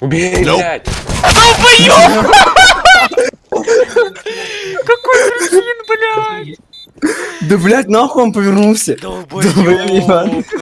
Убей, Nope. блядь! Какой кретин, блядь! Да, блядь, нахуй он повернулся. Долбоёб!